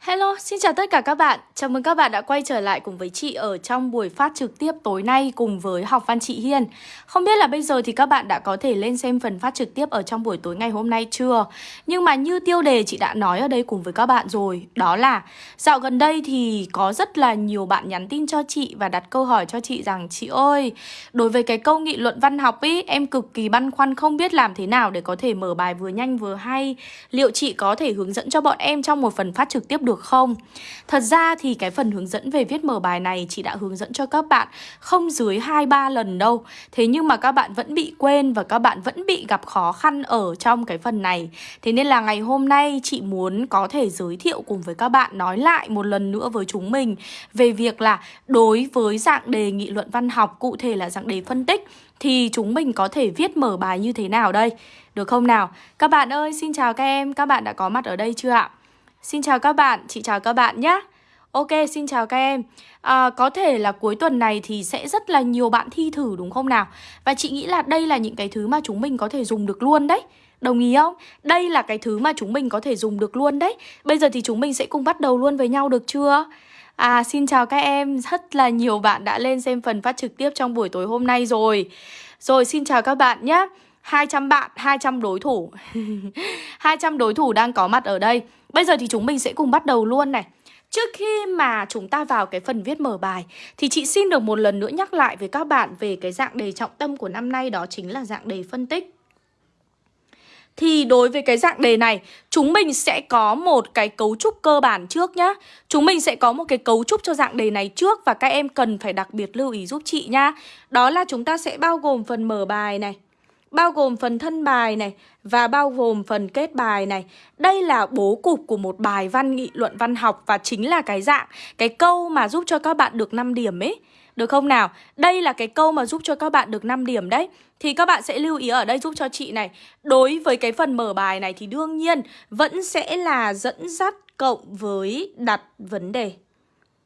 Hello, xin chào tất cả các bạn. Chào mừng các bạn đã quay trở lại cùng với chị ở trong buổi phát trực tiếp tối nay cùng với học văn chị Hiên. Không biết là bây giờ thì các bạn đã có thể lên xem phần phát trực tiếp ở trong buổi tối ngày hôm nay chưa? Nhưng mà như tiêu đề chị đã nói ở đây cùng với các bạn rồi, đó là dạo gần đây thì có rất là nhiều bạn nhắn tin cho chị và đặt câu hỏi cho chị rằng chị ơi, đối với cái câu nghị luận văn học ý, em cực kỳ băn khoăn không biết làm thế nào để có thể mở bài vừa nhanh vừa hay. Liệu chị có thể hướng dẫn cho bọn em trong một phần phát trực tiếp được được không? Thật ra thì cái phần hướng dẫn về viết mở bài này chị đã hướng dẫn cho các bạn không dưới 2-3 lần đâu Thế nhưng mà các bạn vẫn bị quên và các bạn vẫn bị gặp khó khăn ở trong cái phần này Thế nên là ngày hôm nay chị muốn có thể giới thiệu cùng với các bạn nói lại một lần nữa với chúng mình Về việc là đối với dạng đề nghị luận văn học cụ thể là dạng đề phân tích thì chúng mình có thể viết mở bài như thế nào đây? Được không nào? Các bạn ơi, xin chào các em, các bạn đã có mặt ở đây chưa ạ? Xin chào các bạn, chị chào các bạn nhé. Ok, xin chào các em. À, Có thể là cuối tuần này thì sẽ rất là nhiều bạn thi thử đúng không nào? Và chị nghĩ là đây là những cái thứ mà chúng mình có thể dùng được luôn đấy. Đồng ý không? Đây là cái thứ mà chúng mình có thể dùng được luôn đấy. Bây giờ thì chúng mình sẽ cùng bắt đầu luôn với nhau được chưa? À, xin chào các em. Rất là nhiều bạn đã lên xem phần phát trực tiếp trong buổi tối hôm nay rồi. Rồi, xin chào các bạn nhé. 200 bạn, 200 đối thủ. 200 đối thủ đang có mặt ở đây. Bây giờ thì chúng mình sẽ cùng bắt đầu luôn này. Trước khi mà chúng ta vào cái phần viết mở bài Thì chị xin được một lần nữa nhắc lại với các bạn về cái dạng đề trọng tâm của năm nay Đó chính là dạng đề phân tích. Thì đối với cái dạng đề này Chúng mình sẽ có một cái cấu trúc cơ bản trước nhá. Chúng mình sẽ có một cái cấu trúc cho dạng đề này trước Và các em cần phải đặc biệt lưu ý giúp chị nhá. Đó là chúng ta sẽ bao gồm phần mở bài này bao gồm phần thân bài này và bao gồm phần kết bài này. Đây là bố cục của một bài văn nghị luận văn học và chính là cái dạng, cái câu mà giúp cho các bạn được 5 điểm ấy. Được không nào? Đây là cái câu mà giúp cho các bạn được 5 điểm đấy Thì các bạn sẽ lưu ý ở đây giúp cho chị này Đối với cái phần mở bài này thì đương nhiên Vẫn sẽ là dẫn dắt cộng với đặt vấn đề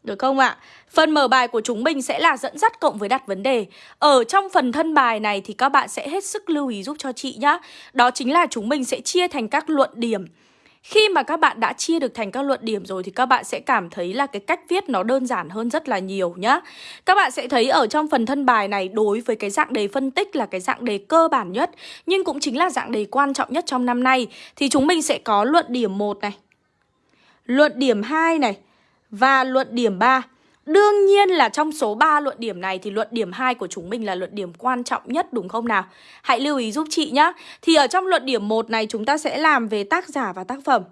được không ạ? À? Phần mở bài của chúng mình sẽ là dẫn dắt cộng với đặt vấn đề Ở trong phần thân bài này thì các bạn sẽ hết sức lưu ý giúp cho chị nhá Đó chính là chúng mình sẽ chia thành các luận điểm khi mà các bạn đã chia được thành các luận điểm rồi thì các bạn sẽ cảm thấy là cái cách viết nó đơn giản hơn rất là nhiều nhá. Các bạn sẽ thấy ở trong phần thân bài này đối với cái dạng đề phân tích là cái dạng đề cơ bản nhất, nhưng cũng chính là dạng đề quan trọng nhất trong năm nay, thì chúng mình sẽ có luận điểm 1 này. Luận điểm 2 này và luận điểm 3. Đương nhiên là trong số 3 luận điểm này thì luận điểm 2 của chúng mình là luận điểm quan trọng nhất đúng không nào? Hãy lưu ý giúp chị nhé Thì ở trong luận điểm 1 này chúng ta sẽ làm về tác giả và tác phẩm.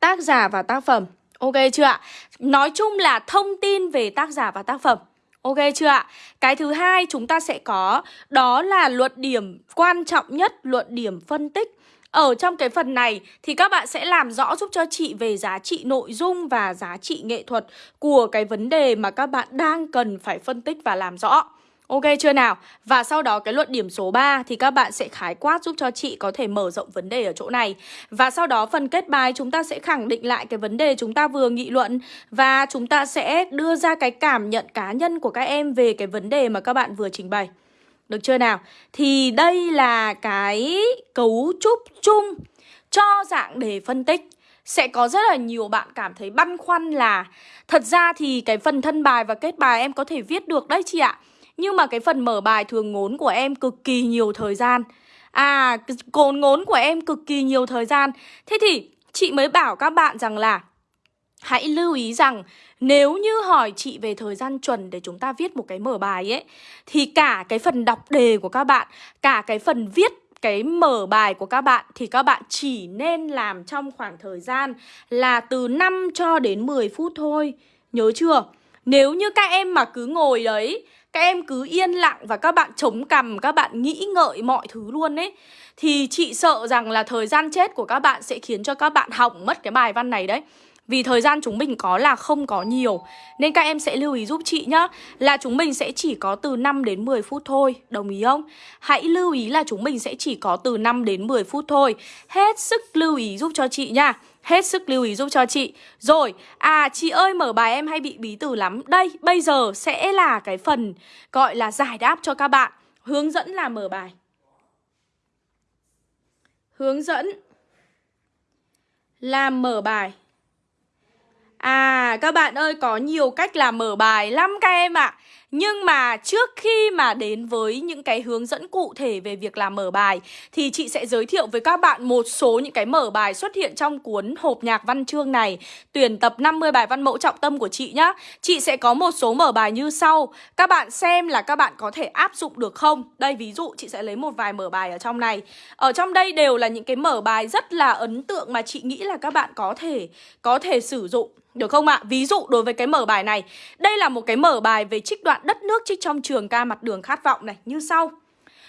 Tác giả và tác phẩm. Ok chưa ạ? Nói chung là thông tin về tác giả và tác phẩm. Ok chưa ạ? Cái thứ hai chúng ta sẽ có đó là luận điểm quan trọng nhất, luận điểm phân tích. Ở trong cái phần này thì các bạn sẽ làm rõ giúp cho chị về giá trị nội dung và giá trị nghệ thuật của cái vấn đề mà các bạn đang cần phải phân tích và làm rõ. Ok chưa nào? Và sau đó cái luận điểm số 3 thì các bạn sẽ khái quát giúp cho chị có thể mở rộng vấn đề ở chỗ này. Và sau đó phần kết bài chúng ta sẽ khẳng định lại cái vấn đề chúng ta vừa nghị luận và chúng ta sẽ đưa ra cái cảm nhận cá nhân của các em về cái vấn đề mà các bạn vừa trình bày. Được chưa nào? Thì đây là cái cấu trúc chung cho dạng đề phân tích. Sẽ có rất là nhiều bạn cảm thấy băn khoăn là Thật ra thì cái phần thân bài và kết bài em có thể viết được đấy chị ạ. Nhưng mà cái phần mở bài thường ngốn của em cực kỳ nhiều thời gian. À, cồn ngốn của em cực kỳ nhiều thời gian. Thế thì chị mới bảo các bạn rằng là Hãy lưu ý rằng nếu như hỏi chị về thời gian chuẩn để chúng ta viết một cái mở bài ấy Thì cả cái phần đọc đề của các bạn, cả cái phần viết cái mở bài của các bạn thì các bạn chỉ nên làm trong khoảng thời gian là từ 5 cho đến 10 phút thôi. Nhớ chưa? Nếu như các em mà cứ ngồi đấy, các em cứ yên lặng và các bạn chống cằm, các bạn nghĩ ngợi mọi thứ luôn ấy Thì chị sợ rằng là thời gian chết của các bạn sẽ khiến cho các bạn hỏng mất cái bài văn này đấy vì thời gian chúng mình có là không có nhiều Nên các em sẽ lưu ý giúp chị nhá Là chúng mình sẽ chỉ có từ 5 đến 10 phút thôi Đồng ý không? Hãy lưu ý là chúng mình sẽ chỉ có từ 5 đến 10 phút thôi. Hết sức lưu ý giúp cho chị nha Hết sức lưu ý giúp cho chị. Rồi, à chị ơi mở bài em hay bị bí từ lắm. Đây, bây giờ sẽ là cái phần gọi là giải đáp cho các bạn. Hướng dẫn là mở bài. Hướng dẫn là mở bài. À các bạn ơi, có nhiều cách làm mở bài lắm các em ạ. À. Nhưng mà trước khi mà đến với những cái hướng dẫn cụ thể về việc làm mở bài, Thì chị sẽ giới thiệu với các bạn một số những cái mở bài xuất hiện trong cuốn hộp nhạc văn chương này, Tuyển tập 50 bài văn mẫu trọng tâm của chị nhá. Chị sẽ có một số mở bài như sau. Các bạn xem là các bạn có thể áp dụng được không? Đây, ví dụ, chị sẽ lấy một vài mở bài ở trong này. Ở trong đây đều là những cái mở bài rất là ấn tượng mà chị nghĩ là các bạn có thể có thể sử dụng được không ạ? Ví dụ đối với cái mở bài này Đây là một cái mở bài về trích đoạn đất nước trích trong trường ca mặt đường khát vọng này Như sau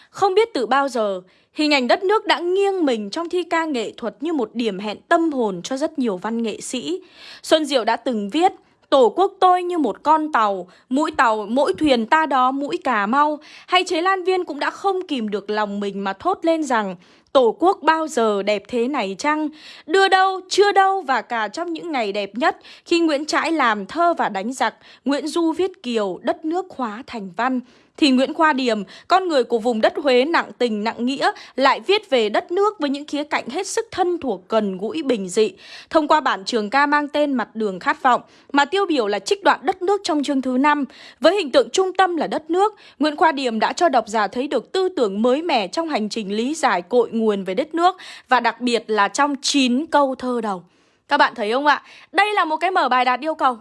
Không biết từ bao giờ Hình ảnh đất nước đã nghiêng mình trong thi ca nghệ thuật như một điểm hẹn tâm hồn cho rất nhiều văn nghệ sĩ. Xuân Diệu đã từng viết Tổ quốc tôi như một con tàu, mũi tàu, mỗi thuyền ta đó mũi cà mau. Hay chế lan viên cũng đã không kìm được lòng mình mà thốt lên rằng Tổ quốc bao giờ đẹp thế này chăng? Đưa đâu, chưa đâu và cả trong những ngày đẹp nhất khi Nguyễn Trãi làm thơ và đánh giặc, Nguyễn Du viết kiều, đất nước hóa thành văn thì Nguyễn Khoa Điềm, con người của vùng đất Huế nặng tình nặng nghĩa, lại viết về đất nước với những khía cạnh hết sức thân thuộc gần gũi bình dị. Thông qua bản trường ca mang tên Mặt đường khát vọng, mà tiêu biểu là trích đoạn đất nước trong chương thứ 5. Với hình tượng trung tâm là đất nước, Nguyễn Khoa Điềm đã cho độc giả thấy được tư tưởng mới mẻ trong hành trình lý giải cội nguồn nguồn về đất nước và đặc biệt là trong 9 câu thơ đầu. Các bạn thấy không ạ? Đây là một cái mở bài đạt yêu cầu.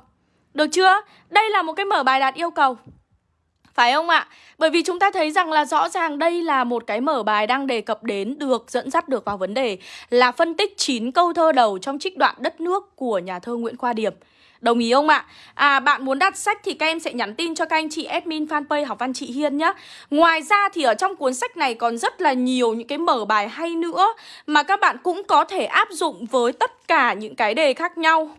Được chưa? Đây là một cái mở bài đạt yêu cầu. Phải không ạ? Bởi vì chúng ta thấy rằng là rõ ràng đây là một cái mở bài đang đề cập đến, được dẫn dắt được vào vấn đề là phân tích 9 câu thơ đầu trong trích đoạn đất nước của nhà thơ Nguyễn Khoa Điệp. Đồng ý không ạ? À bạn muốn đặt sách thì các em sẽ nhắn tin cho các anh chị admin fanpage học văn chị Hiên nhé Ngoài ra thì ở trong cuốn sách này còn rất là nhiều những cái mở bài hay nữa Mà các bạn cũng có thể áp dụng với tất cả những cái đề khác nhau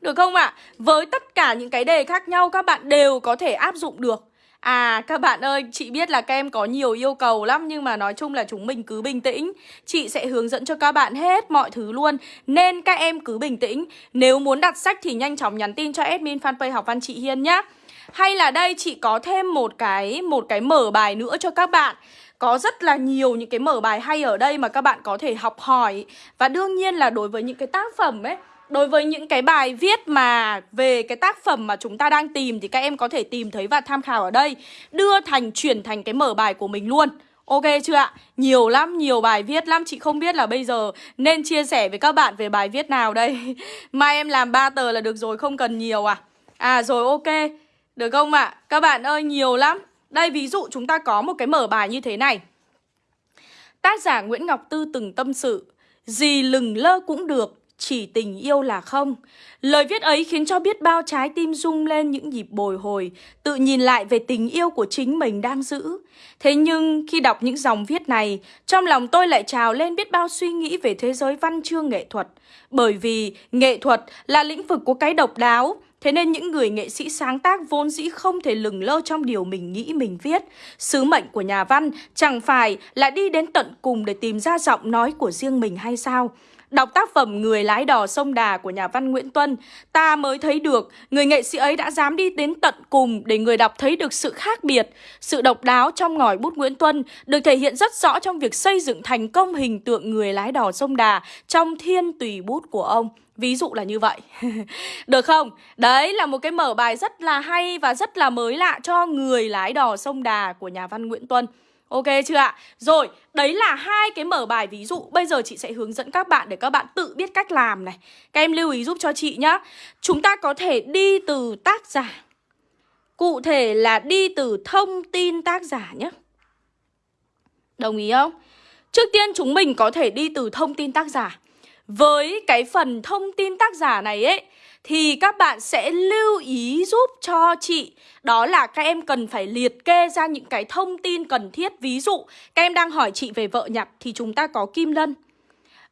Được không ạ? Với tất cả những cái đề khác nhau, các bạn đều có thể áp dụng được À các bạn ơi, chị biết là các em có nhiều yêu cầu lắm Nhưng mà nói chung là chúng mình cứ bình tĩnh. Chị sẽ hướng dẫn cho các bạn hết mọi thứ luôn. Nên các em cứ bình tĩnh. Nếu muốn đặt sách thì nhanh chóng nhắn tin cho admin fanpage học văn chị Hiên nhé Hay là đây chị có thêm một cái một cái mở bài nữa cho các bạn. Có rất là nhiều những cái mở bài hay ở đây mà các bạn có thể học hỏi. Và đương nhiên là đối với những cái tác phẩm ấy Đối với những cái bài viết mà về cái tác phẩm mà chúng ta đang tìm thì các em có thể tìm thấy và tham khảo ở đây. Đưa thành, chuyển thành cái mở bài của mình luôn. Ok chưa ạ? Nhiều lắm, nhiều bài viết lắm. Chị không biết là bây giờ nên chia sẻ với các bạn về bài viết nào đây. Mai em làm 3 tờ là được rồi, không cần nhiều à. À rồi ok. Được không ạ? Các bạn ơi, nhiều lắm. Đây ví dụ chúng ta có một cái mở bài như thế này. Tác giả Nguyễn Ngọc Tư từng tâm sự Gì lừng lơ cũng được chỉ tình yêu là không. Lời viết ấy khiến cho biết bao trái tim rung lên những nhịp bồi hồi, tự nhìn lại về tình yêu của chính mình đang giữ. Thế nhưng khi đọc những dòng viết này, trong lòng tôi lại trào lên biết bao suy nghĩ về thế giới văn chương nghệ thuật. Bởi vì nghệ thuật là lĩnh vực của cái độc đáo, Thế nên những người nghệ sĩ sáng tác vốn dĩ không thể lừng lơ trong điều mình nghĩ mình viết. Sứ mệnh của nhà văn chẳng phải là đi đến tận cùng để tìm ra giọng nói của riêng mình hay sao? Đọc tác phẩm Người lái đò sông Đà của nhà văn Nguyễn Tuân, ta mới thấy được người nghệ sĩ ấy đã dám đi đến tận cùng để người đọc thấy được sự khác biệt. Sự độc đáo trong ngòi bút Nguyễn Tuân được thể hiện rất rõ trong việc xây dựng thành công hình tượng người lái đò sông Đà trong thiên tùy bút của ông. Ví dụ là như vậy Được không? Đấy là một cái mở bài rất là hay và rất là mới lạ cho người lái đò sông Đà của nhà văn Nguyễn Tuân Ok chưa ạ? Rồi, đấy là hai cái mở bài ví dụ. Bây giờ chị sẽ hướng dẫn các bạn để các bạn tự biết cách làm này. Các em lưu ý giúp cho chị nhá. Chúng ta có thể đi từ tác giả. Cụ thể là đi từ thông tin tác giả nhé Đồng ý không? Trước tiên chúng mình có thể đi từ thông tin tác giả. Với cái phần thông tin tác giả này ấy, thì các bạn sẽ lưu ý giúp cho chị. Đó là các em cần phải liệt kê ra những cái thông tin cần thiết. Ví dụ, các em đang hỏi chị về vợ nhặt thì chúng ta có kim lân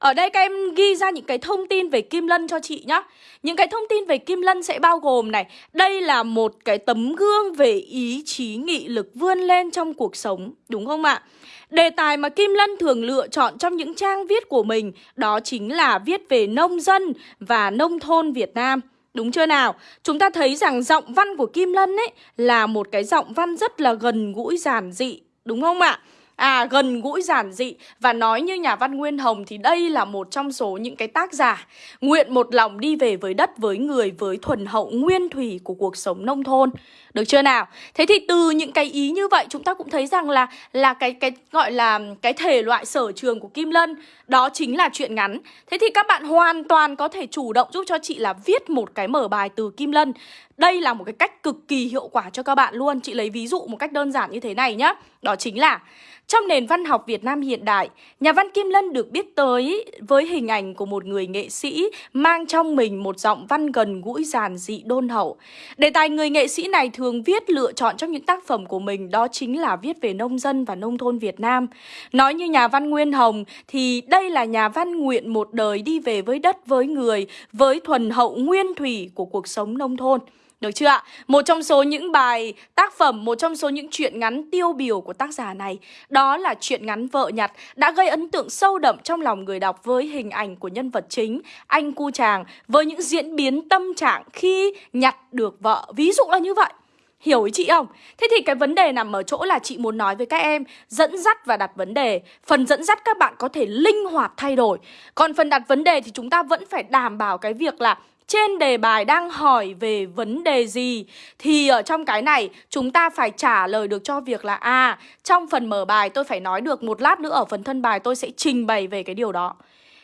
ở đây các em ghi ra những cái thông tin về Kim Lân cho chị nhá Những cái thông tin về Kim Lân sẽ bao gồm này, Đây là một cái tấm gương về ý chí, nghị lực vươn lên trong cuộc sống, Đúng không ạ? Đề tài mà Kim Lân thường lựa chọn trong những trang viết của mình Đó chính là viết về nông dân và nông thôn Việt Nam Đúng chưa nào? Chúng ta thấy rằng giọng văn của Kim Lân ấy là một cái giọng văn rất là gần gũi, giản dị, Đúng không ạ? À gần gũi giản dị và nói như nhà văn Nguyên Hồng thì đây là một trong số những cái tác giả nguyện một lòng đi về với đất với người với thuần hậu nguyên thủy của cuộc sống nông thôn. Được chưa nào? Thế thì từ những cái ý như vậy chúng ta cũng thấy rằng là là cái cái gọi là cái thể loại sở trường của Kim Lân, đó chính là chuyện ngắn. Thế thì các bạn hoàn toàn có thể chủ động giúp cho chị là viết một cái mở bài từ Kim Lân. Đây là một cái cách cực kỳ hiệu quả cho các bạn luôn. Chị lấy ví dụ một cách đơn giản như thế này nhá. Đó chính là trong nền văn học Việt Nam hiện đại, nhà văn Kim Lân được biết tới với hình ảnh của một người nghệ sĩ mang trong mình một giọng văn gần gũi giản dị đôn hậu. Đề tài người nghệ sĩ này thường viết lựa chọn trong những tác phẩm của mình đó chính là viết về nông dân và nông thôn Việt Nam. Nói như nhà văn Nguyên Hồng thì đây là nhà văn nguyện một đời đi về với đất với người, với thuần hậu nguyên thủy của cuộc sống nông thôn. Được chưa ạ? Một trong số những bài tác phẩm, một trong số những truyện ngắn tiêu biểu của tác giả này Đó là truyện ngắn Vợ Nhặt Đã gây ấn tượng sâu đậm trong lòng người đọc với hình ảnh của nhân vật chính Anh cu chàng Với những diễn biến tâm trạng khi nhặt được vợ Ví dụ là như vậy Hiểu ý chị không? Thế thì cái vấn đề nằm ở chỗ là chị muốn nói với các em Dẫn dắt và đặt vấn đề Phần dẫn dắt các bạn có thể linh hoạt thay đổi Còn phần đặt vấn đề thì chúng ta vẫn phải đảm bảo cái việc là trên đề bài đang hỏi về vấn đề gì, thì ở trong cái này chúng ta phải trả lời được cho việc là à trong phần mở bài tôi phải nói được một lát nữa, ở phần thân bài tôi sẽ trình bày về cái điều đó.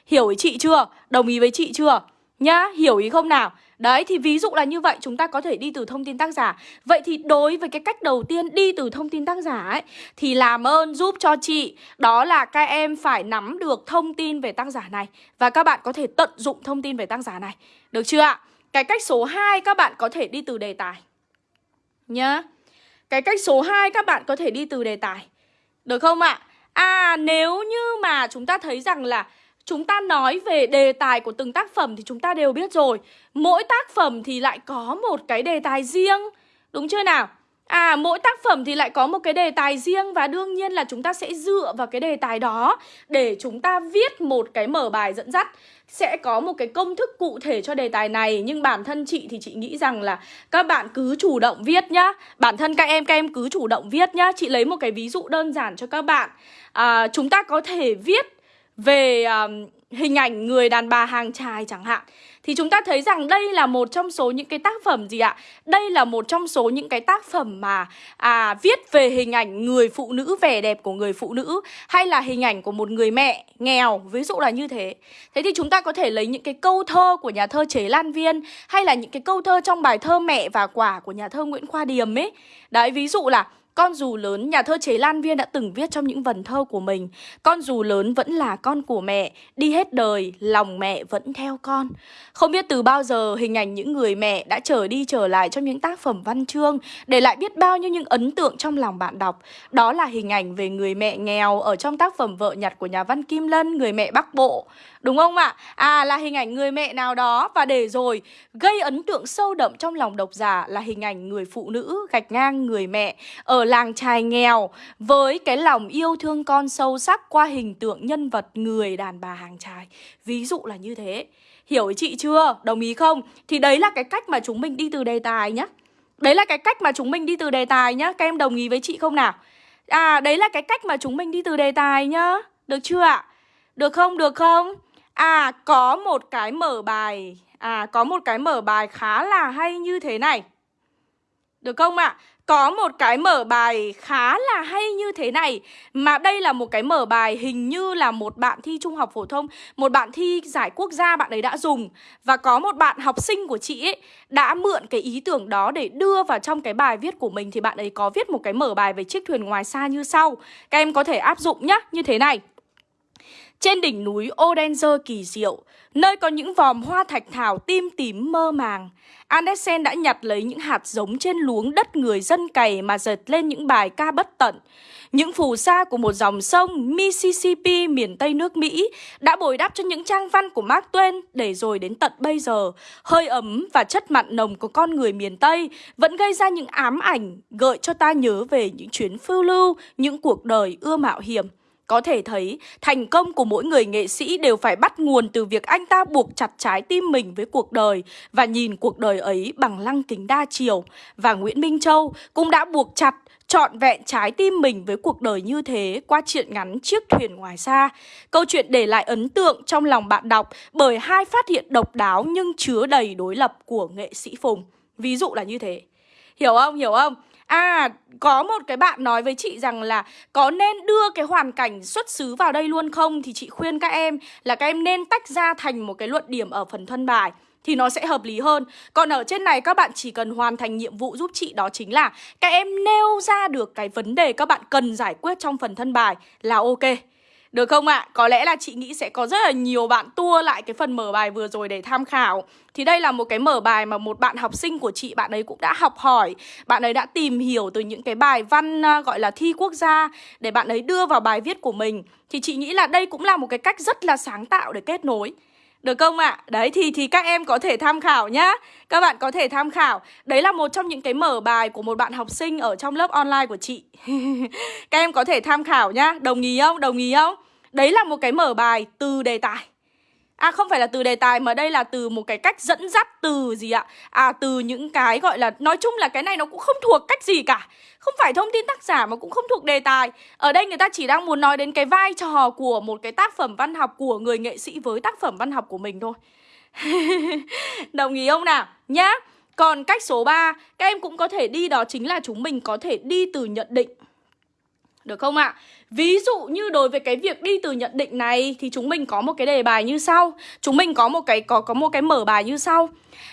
Hiểu ý chị chưa? Đồng ý với chị chưa? Nhá, hiểu ý không nào? Đấy thì ví dụ là như vậy chúng ta có thể đi từ thông tin tác giả. Vậy thì đối với cái cách đầu tiên đi từ thông tin tác giả ấy Thì làm ơn giúp cho chị. Đó là các em phải nắm được thông tin về tác giả này. Và các bạn có thể tận dụng thông tin về tác giả này. Được chưa ạ? Cái cách số 2 các bạn có thể đi từ đề tài. Nhá. Cái cách số 2 các bạn có thể đi từ đề tài. Được không ạ? À nếu như mà chúng ta thấy rằng là Chúng ta nói về đề tài của từng tác phẩm thì chúng ta đều biết rồi Mỗi tác phẩm thì lại có một cái đề tài riêng Đúng chưa nào? À, mỗi tác phẩm thì lại có một cái đề tài riêng và đương nhiên là chúng ta sẽ dựa vào cái đề tài đó để chúng ta viết một cái mở bài dẫn dắt. Sẽ có một cái công thức cụ thể cho đề tài này nhưng bản thân chị thì chị nghĩ rằng là các bạn cứ chủ động viết nhá. Bản thân các em các em cứ chủ động viết nhá. Chị lấy một cái ví dụ đơn giản cho các bạn. À, chúng ta có thể viết về um, hình ảnh người đàn bà hàng trài chẳng hạn thì chúng ta thấy rằng đây là một trong số những cái tác phẩm gì ạ? Đây là một trong số những cái tác phẩm mà à viết về hình ảnh người phụ nữ vẻ đẹp của người phụ nữ hay là hình ảnh của một người mẹ nghèo, ví dụ là như thế. Thế thì chúng ta có thể lấy những cái câu thơ của nhà thơ Chế Lan Viên hay là những cái câu thơ trong bài thơ Mẹ và quả của nhà thơ Nguyễn Khoa Điềm ấy. Đấy, ví dụ là con dù lớn, nhà thơ Chế Lan Viên đã từng viết trong những vần thơ của mình. Con dù lớn vẫn là con của mẹ, đi hết đời, lòng mẹ vẫn theo con. Không biết từ bao giờ hình ảnh những người mẹ đã trở đi trở lại trong những tác phẩm văn chương Để lại biết bao nhiêu những ấn tượng trong lòng bạn đọc. Đó là hình ảnh về người mẹ nghèo ở trong tác phẩm Vợ nhặt của nhà văn Kim Lân, người mẹ Bắc Bộ. Đúng không ạ? À là hình ảnh người mẹ nào đó. Và để rồi gây ấn tượng sâu đậm trong lòng độc giả là hình ảnh người phụ nữ gạch ngang người mẹ ở làng trài nghèo với cái lòng yêu thương con sâu sắc qua hình tượng nhân vật người đàn bà hàng trài. Ví dụ là như thế. Hiểu ý chị chưa? Đồng ý không? Thì đấy là cái cách mà chúng mình đi từ đề tài nhá. Đấy là cái cách mà chúng mình đi từ đề tài nhá. Các em đồng ý với chị không nào? À, đấy là cái cách mà chúng mình đi từ đề tài nhá. Được chưa ạ? Được không? Được không? À, có một cái mở bài À, có một cái mở bài khá là hay như thế này Được không ạ? À? Có một cái mở bài khá là hay như thế này. Mà đây là một cái mở bài hình như là một bạn thi trung học phổ thông Một bạn thi giải quốc gia bạn ấy đã dùng. Và có một bạn học sinh của chị ấy Đã mượn cái ý tưởng đó để đưa vào trong cái bài viết của mình. Thì bạn ấy có viết một cái mở bài về chiếc thuyền ngoài xa như sau. Các em có thể áp dụng nhá, như thế này trên đỉnh núi Odenzer kỳ diệu, nơi có những vòm hoa thạch thảo tim tím mơ màng, Andersen đã nhặt lấy những hạt giống trên luống đất người dân cày mà dệt lên những bài ca bất tận. Những phù sa của một dòng sông Mississippi miền Tây nước Mỹ đã bồi đắp cho những trang văn của Mark Twain để rồi đến tận bây giờ. Hơi ấm và chất mặn nồng của con người miền Tây vẫn gây ra những ám ảnh gợi cho ta nhớ về những chuyến phiêu lưu, những cuộc đời ưa mạo hiểm có thể thấy, thành công của mỗi người nghệ sĩ đều phải bắt nguồn từ việc anh ta buộc chặt trái tim mình với cuộc đời và nhìn cuộc đời ấy bằng lăng kính đa chiều. Và Nguyễn Minh Châu cũng đã buộc chặt, trọn vẹn trái tim mình với cuộc đời như thế qua chuyện ngắn Chiếc thuyền ngoài xa. Câu chuyện để lại ấn tượng trong lòng bạn đọc bởi hai phát hiện độc đáo nhưng chứa đầy đối lập của nghệ sĩ Phùng. Ví dụ là như thế. Hiểu không? Hiểu không? À, có một cái bạn nói với chị rằng là có nên đưa cái hoàn cảnh xuất xứ vào đây luôn không? Thì chị khuyên các em là các em nên tách ra thành một cái luận điểm ở phần thân bài thì nó sẽ hợp lý hơn. Còn ở trên này các bạn chỉ cần hoàn thành nhiệm vụ giúp chị đó chính là các em nêu ra được cái vấn đề các bạn cần giải quyết trong phần thân bài là ok. Được không ạ? À? Có lẽ là chị nghĩ sẽ có rất là nhiều bạn tua lại cái phần mở bài vừa rồi để tham khảo Thì đây là một cái mở bài mà một bạn học sinh của chị, Bạn ấy cũng đã học hỏi Bạn ấy đã tìm hiểu từ những cái bài văn à, gọi là, thi quốc gia Để bạn ấy đưa vào bài viết của mình Thì chị nghĩ là đây cũng là một cái cách rất là sáng tạo để kết nối được không ạ? À? Đấy, thì thì các em có thể tham khảo nhá Các bạn có thể tham khảo Đấy là một trong những cái mở bài của một bạn học sinh ở trong lớp online của chị Các em có thể tham khảo nhá Đồng ý không? Đồng ý không? Đấy là một cái mở bài từ đề tài À không phải là từ đề tài mà đây là từ một cái cách dẫn dắt từ gì ạ? À từ những cái gọi là nói chung là cái này nó cũng không thuộc cách gì cả. Không phải thông tin tác giả mà cũng không thuộc đề tài. Ở đây người ta chỉ đang muốn nói đến cái vai trò của một cái tác phẩm văn học của người nghệ sĩ với tác phẩm văn học của mình thôi. Đồng ý không nào? Nhá. Còn cách số 3, các em cũng có thể đi đó chính là chúng mình có thể đi từ nhận định. Được không ạ? Ví dụ như đối với cái việc đi từ nhận định này, thì chúng mình có một cái đề bài như sau. Chúng mình có một cái, có có một cái mở bài như sau.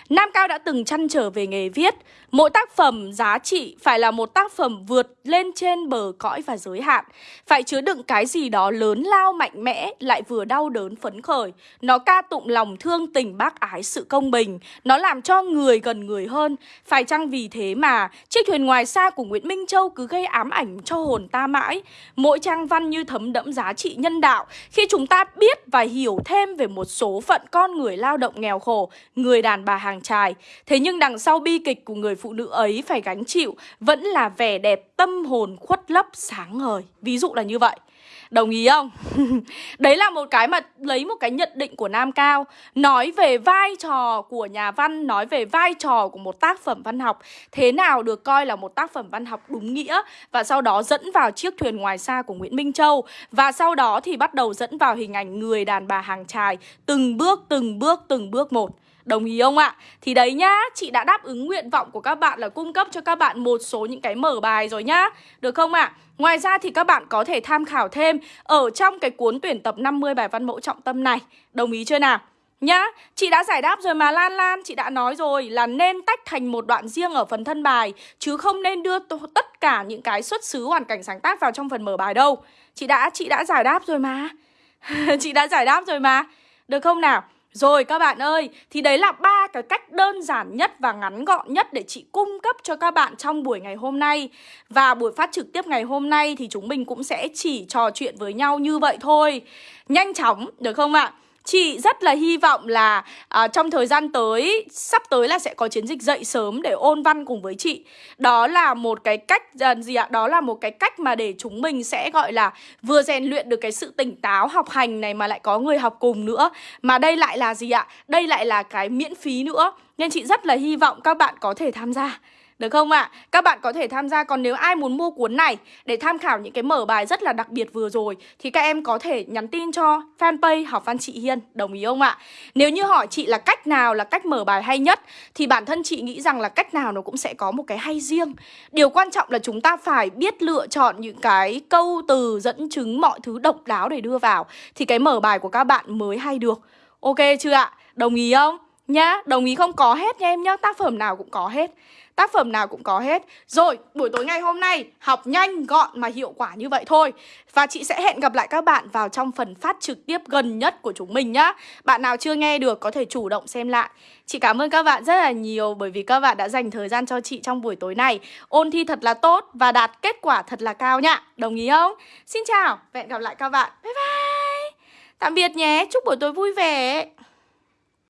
Nam Cao đã từng chăn trở về nghề viết, Mỗi tác phẩm giá trị phải là một tác phẩm vượt lên trên bờ cõi và giới hạn. Phải chứa đựng cái gì đó lớn lao mạnh mẽ, Lại vừa đau đớn phấn khởi. Nó ca tụng lòng thương tình bác ái sự công bình. Nó làm cho người gần người hơn. Phải chăng vì thế mà Chiếc thuyền ngoài xa của Nguyễn Minh Châu cứ gây ám ảnh cho hồn ta mãi? Mỗi trang văn như thấm đẫm giá trị nhân đạo. Khi chúng ta biết và hiểu thêm về một số phận con người lao động nghèo khổ, Người đàn bà hàng trai Thế nhưng đằng sau bi kịch của người phụ nữ ấy phải gánh chịu Vẫn là vẻ đẹp tâm hồn khuất lấp sáng ngời. Ví dụ là như vậy. Đồng ý không? Đấy là một cái mà lấy một cái nhận định của Nam Cao Nói về vai trò của nhà văn Nói về vai trò của một tác phẩm văn học Thế nào được coi là một tác phẩm văn học đúng nghĩa Và sau đó dẫn vào chiếc thuyền ngoài xa của Nguyễn Minh Châu Và sau đó thì bắt đầu dẫn vào hình ảnh người đàn bà hàng trài Từng bước, từng bước, từng bước một Đồng ý không ạ? Thì đấy nhá, chị đã đáp ứng nguyện vọng của các bạn là cung cấp cho các bạn một số những cái mở bài rồi nhá Được không ạ? Ngoài ra thì các bạn có thể tham khảo thêm ở trong cái cuốn tuyển tập 50 bài văn mẫu trọng tâm này Đồng ý chưa nào? Nhá, chị đã giải đáp rồi mà Lan Lan Chị đã nói rồi là nên tách thành một đoạn riêng ở phần thân bài Chứ không nên đưa tất cả những cái xuất xứ hoàn cảnh sáng tác vào trong phần mở bài đâu Chị đã chị đã giải đáp rồi mà Chị đã giải đáp rồi mà Được không nào? Rồi các bạn ơi, thì đấy là ba cái cách đơn giản nhất và ngắn gọn nhất để chị cung cấp cho các bạn trong buổi ngày hôm nay. Và buổi phát trực tiếp ngày hôm nay thì chúng mình cũng sẽ chỉ trò chuyện với nhau như vậy thôi. Nhanh chóng, được không ạ? Chị rất là hy vọng là à, trong thời gian tới, sắp tới là sẽ có chiến dịch dậy sớm để ôn văn cùng với chị. Đó là một cái cách à, gì ạ? Đó là một cái cách mà để chúng mình sẽ gọi là vừa rèn luyện được cái sự tỉnh táo học hành này mà lại có người học cùng nữa. Mà đây lại là gì ạ? Đây lại là cái miễn phí nữa. Nên chị rất là hy vọng các bạn có thể tham gia. Được không ạ? À? Các bạn có thể tham gia Còn nếu ai muốn mua cuốn này Để tham khảo những cái mở bài rất là đặc biệt vừa rồi Thì các em có thể nhắn tin cho fanpage Học Văn Chị Hiên Đồng ý không ạ? À? Nếu như hỏi chị là cách nào là cách mở bài hay nhất Thì bản thân chị nghĩ rằng là cách nào nó cũng sẽ có một cái hay riêng Điều quan trọng là chúng ta phải biết lựa chọn những cái câu từ dẫn chứng mọi thứ độc đáo để đưa vào Thì cái mở bài của các bạn mới hay được Ok chưa ạ? Đồng ý không? Nhá, đồng ý không có hết nha em nhá Tác phẩm nào cũng có hết Tác phẩm nào cũng có hết. Rồi, buổi tối ngày hôm nay Học nhanh, gọn mà hiệu quả như vậy thôi. Và chị sẽ hẹn gặp lại các bạn vào trong phần phát trực tiếp gần nhất của chúng mình nhá. Bạn nào chưa nghe được có thể chủ động xem lại. Chị cảm ơn các bạn rất là nhiều Bởi vì các bạn đã dành thời gian cho chị trong buổi tối này. Ôn thi thật là tốt Và đạt kết quả thật là cao nhá. Đồng ý không? Xin chào, hẹn gặp lại các bạn. Bye bye. Tạm biệt nhé, chúc buổi tối vui vẻ.